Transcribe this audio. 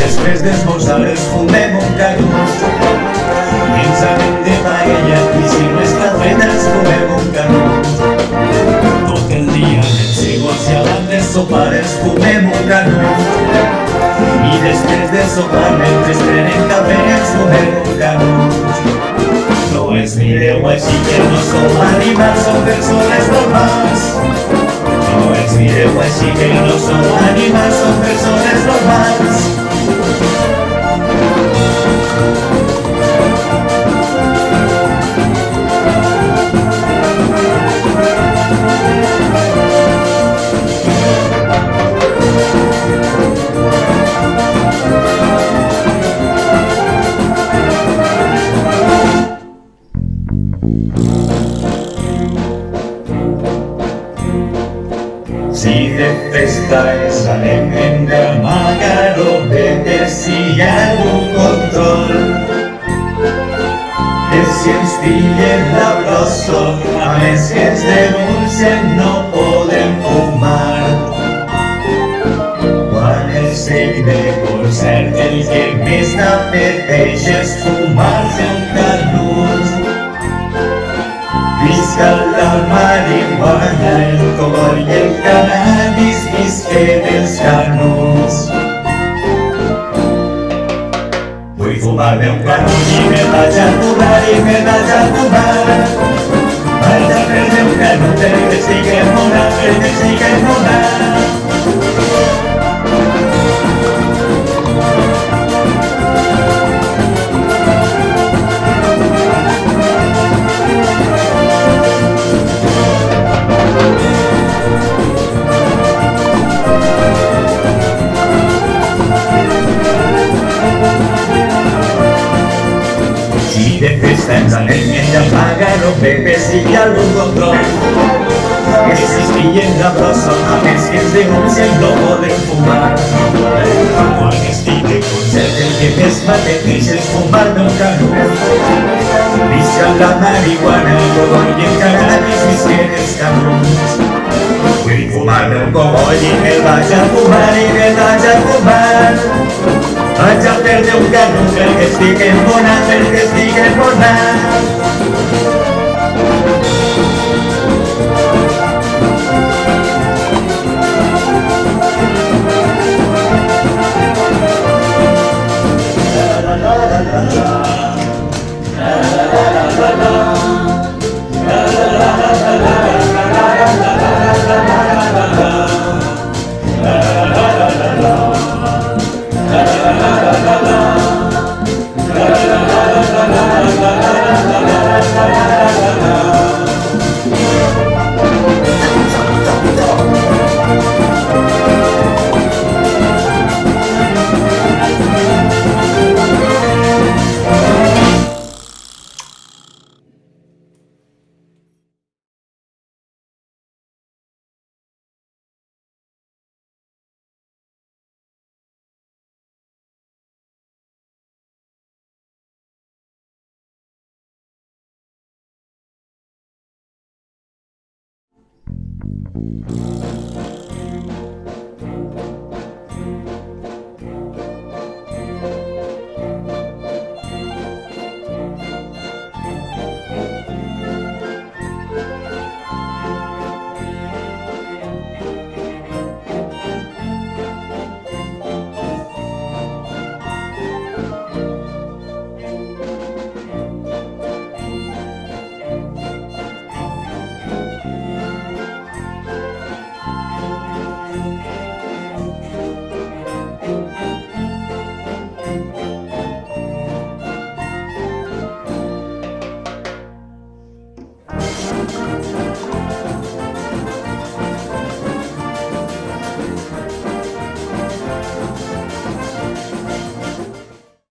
després d'esmorzar ens fumem un canut. Pensament de paella i si no està feta ens fumem un. Tot el dia llençigos i abans de sopar ens fumem un canut. I de sopar mentre prenem cafè ens fumem un canut. No ens mireu així que no som animals, som persones normals. No ens mireu així que no som animals, som persones Si de festa és anem en d'amagar o veure si hi ha algun control. Que si ens pillen la brossa, a que ens denuncien no podem fumar. Quan el sec de concert el que més n'apeteix és fumar-se un canut. Visca la marihuana, el i el cannabis, visquen els canuts. Vull fumar-me un canut i me vaig a fumar i me vaig a fumar. Vaig a prendre un canut perquè estic enmonat, perquè estic pepe si hi ha algun control. Que si ens pillen la brossa, a més que ens denuncien no podem fumar. Quan estic de concert el que més m'apeteix és fumar-me un canut. Visca la marihuana, el i el cannabis, visquen els canuts. Vull fumar-me un cogoll i me'l vaig a fumar Vaig a perdre un canut perquè estic enfonat, perquè estic enfonat. Oh.